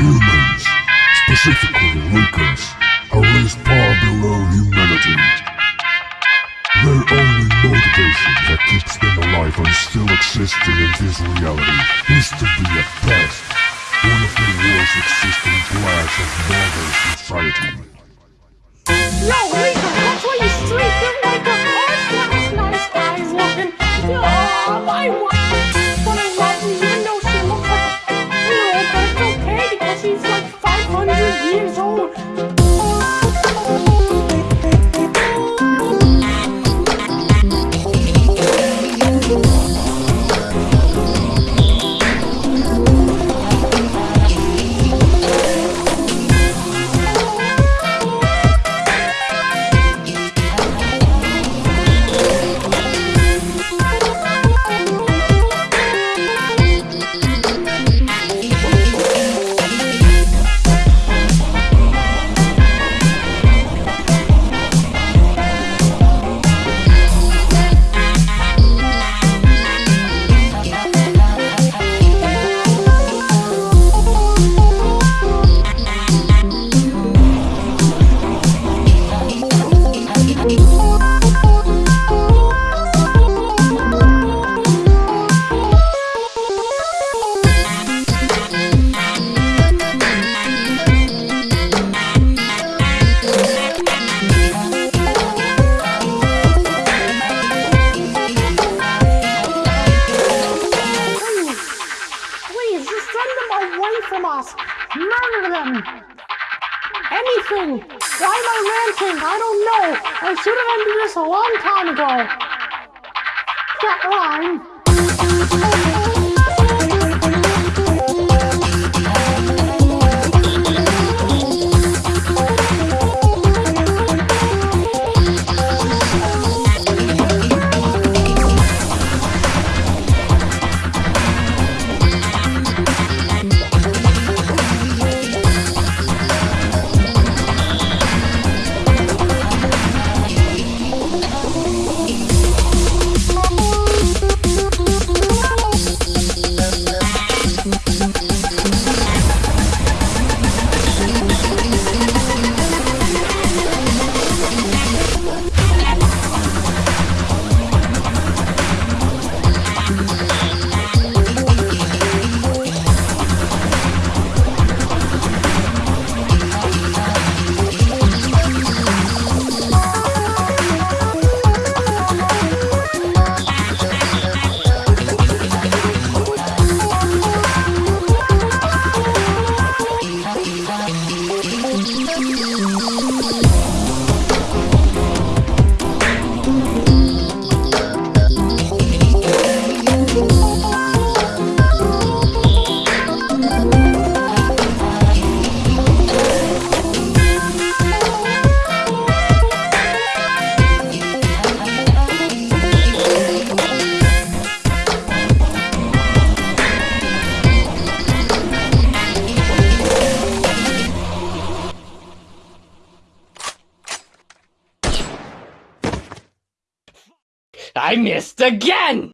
Humans, specifically Lucas, are raised far below humanity. Their only motivation that keeps them alive and still existing in this reality is to be a pest, one of the worst existing plagues of modern society. Yo, Lisa, that's why you sleeping like a horse last nice guys looking. Oh, my wife. From us. Murder them. Anything. Why am I ranting? I don't know. I should have ended this a long time ago. That line. I missed again!